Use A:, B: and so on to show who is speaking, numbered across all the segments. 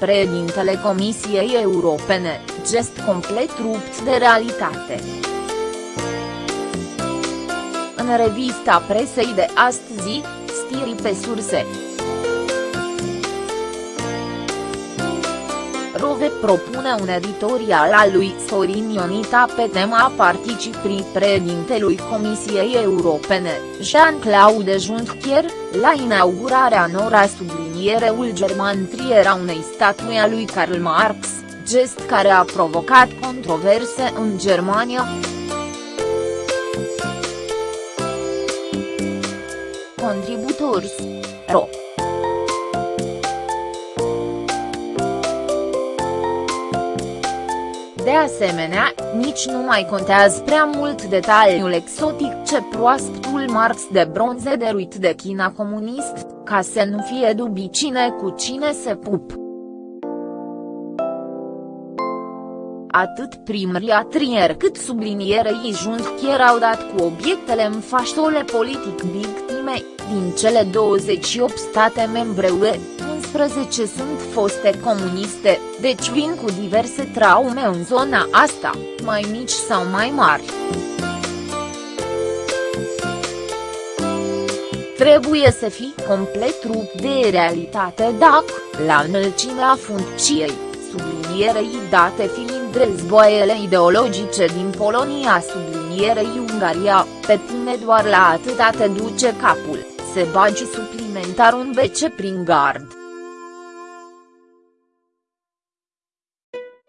A: Președintele Comisiei Europene, gest complet rupt de realitate. În revista presei de astăzi, stiri pe surse. Rove propune un editorial al lui Sorin Ionita pe tema participării președintelui Comisiei Europene, Jean-Claude Juncker, la inaugurarea nora subliniereul german triera unei statui a lui Karl Marx, gest care a provocat controverse în Germania. Contributors. Ro. Asemenea, nici nu mai contează prea mult detaliul exotic ce proaspătul Marx de bronze deruit de China comunist, ca să nu fie dubii cine cu cine se pup. Atât primăria Trier cât sublinierei Juncker au dat cu obiectele în fașole politic victime, din cele 28 state membre UE, 11 sunt foste comuniste, deci vin cu diverse traume în zona asta, mai mici sau mai mari. Trebuie să fii complet rupt de realitate dacă, la înălțimea funcției, sublinierei date fiind războaiele ideologice din Polonia sublinierei Ungaria, pe tine doar la atâta te duce capul, se bagi suplimentar un BC prin gard.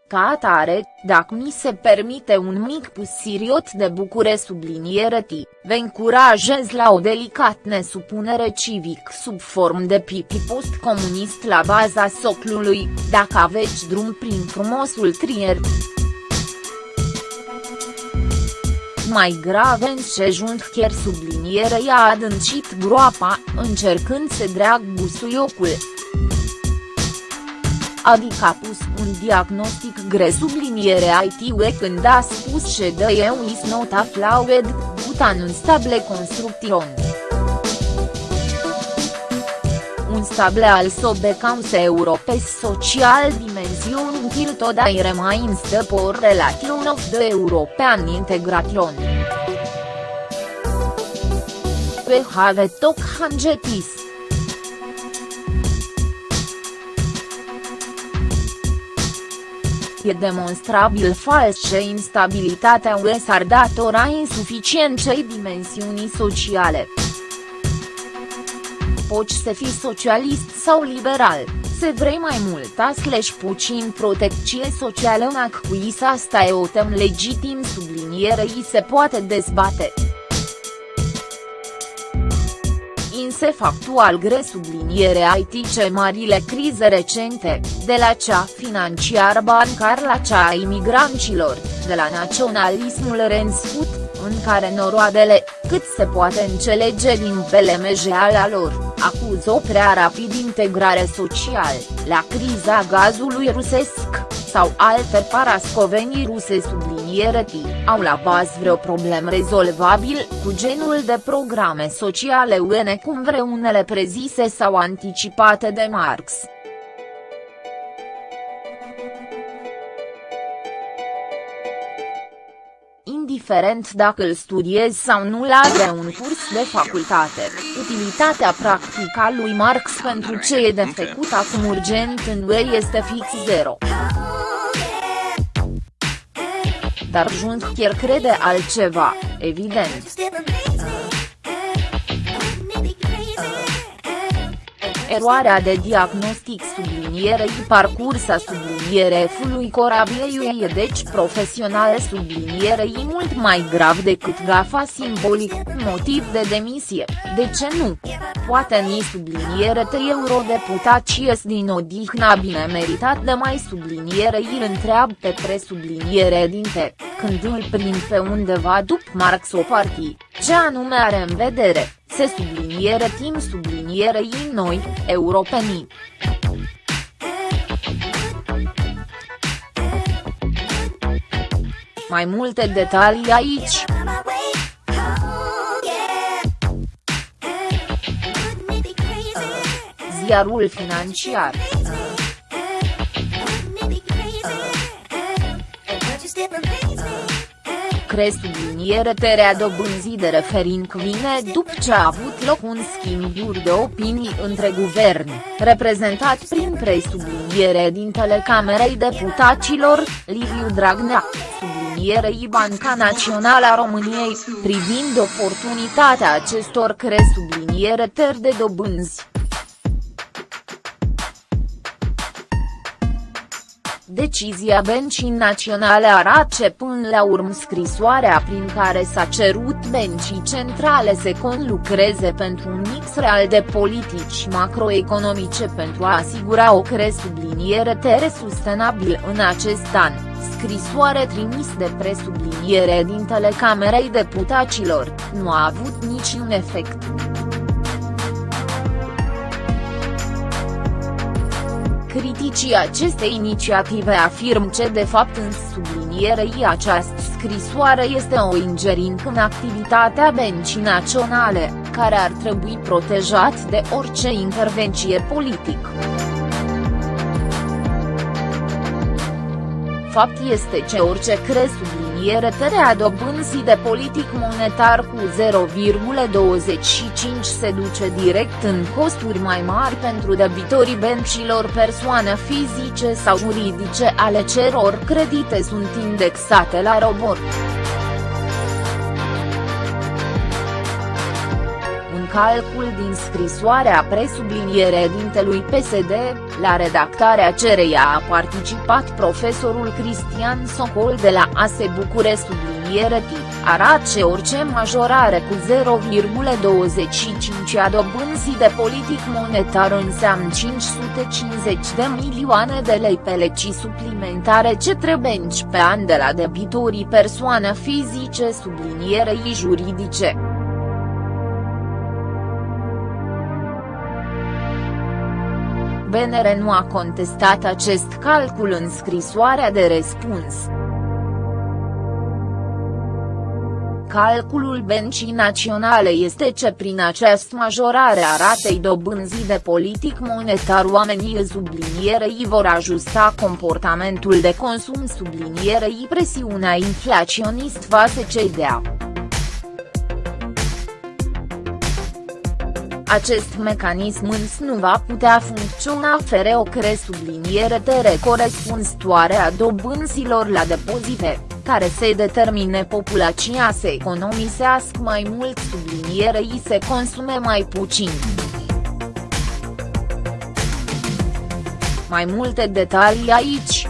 A: Ca atare, dacă mi se permite un mic pusiriot de bucure subliniere ti, vă încurajez la o delicat nesupunere civic sub form de pipi post-comunist la baza soclului, dacă aveți drum prin frumosul trier. Mai grav în ce chiar subliniere i-a adâncit groapa, încercând să drag busuiocul adică a pus un diagnostic gre subliniere IT-ue când a spus că the EU is not a flawed, but an unstable construction. Unstable also becomes Europe's social dimension until today remains the poor relation of the European integration. We have talk hangetis. E demonstrabil fals că instabilitatea UE s-ar datora insuficienței dimensiunii sociale. Poți să fii socialist sau liberal, să vrei mai multa slash puțin protecție socială în acuis asta e o tem legitim sublinierei se poate dezbate. Însă factual gre subliniere IT marile crize recente, de la cea financiar-bancar la cea a imigranților, de la naționalismul rensput, în care noroadele, cât se poate înțelege din pelemejeala lor, acuză o prea rapid integrare social, la criza gazului rusesc, sau alte parascovenii ruse subliniere T, au la bază vreo problem rezolvabil, cu genul de programe sociale UE cum vreunele prezise sau anticipate de Marx. indiferent dacă îl studiezi sau nu la un curs de facultate, utilitatea practică a lui Marx pentru ce e de făcut acum urgent în UE este fix zero. Dar Juncker crede altceva, evident. Eroarea de diagnostic sublinierei parcursa subliniere F-ului corabiei e deci profesionale sublinierei mult mai grav decât gafa simbolic, motiv de demisie, de ce nu? Poate ni subliniere te eurodeputați ies din odihna bine meritat de mai subliniere îl întreabă pe presubliniere dinte, când îl prind pe undeva după Marx o partii, ce anume are în vedere, se subliniere tim sublinierei noi, europenii. Mai multe detalii aici. Ziarul financiar. Uh subliniere terea dobânzii de refering vine după ce a avut loc un schimb de opinii între guvern, reprezentat prin presubliniere din Telecamerei Deputaților, Liviu Dragnea, sublinierei Banca Națională a României, privind oportunitatea acestor cresubliniere teri de dobânzi. Decizia Bencii Naționale arată până la urmă scrisoarea prin care s-a cerut Bencii Centrale să conlucreze pentru un mix real de politici macroeconomice pentru a asigura o cresubliniere tere sustenabil în acest an, scrisoare trimis de presubliniere din Telecamerei Deputaților, nu a avut niciun efect. Criticii acestei inițiative afirm că de fapt în sublinierei această scrisoare este o ingerință în activitatea bencii naționale, care ar trebui protejat de orice intervenție politică. Fapt este ce orice cre subliniere tărea dobânzii de politic monetar cu 0,25 se duce direct în costuri mai mari pentru debitorii bencilor persoane fizice sau juridice ale ceror credite sunt indexate la robor. calcul din scrisoarea presubliniere dintelui PSD, la redactarea cereia a participat profesorul Cristian Socol de la ASE Bucure subliniere T, arată orice majorare cu 0,25 a dobânzii de politic monetar înseamnă 550 de milioane de lei pe legi suplimentare ce trebuie pe an de la debitorii persoane fizice sublinierei juridice. BNR nu a contestat acest calcul în scrisoarea de răspuns. Calculul Bencii Naționale este ce prin această majorare a ratei dobânzii de politic monetar oamenii sublinierei vor ajusta comportamentul de consum sublinierei presiunea inflaționist față cei de Acest mecanism însă nu va putea funcționa fără o cresubliniere tere corespunzătoare a dobânzilor la depozite, care se determine populația să economisească mai mult sublinierei se consume mai puțin. Mai multe detalii aici.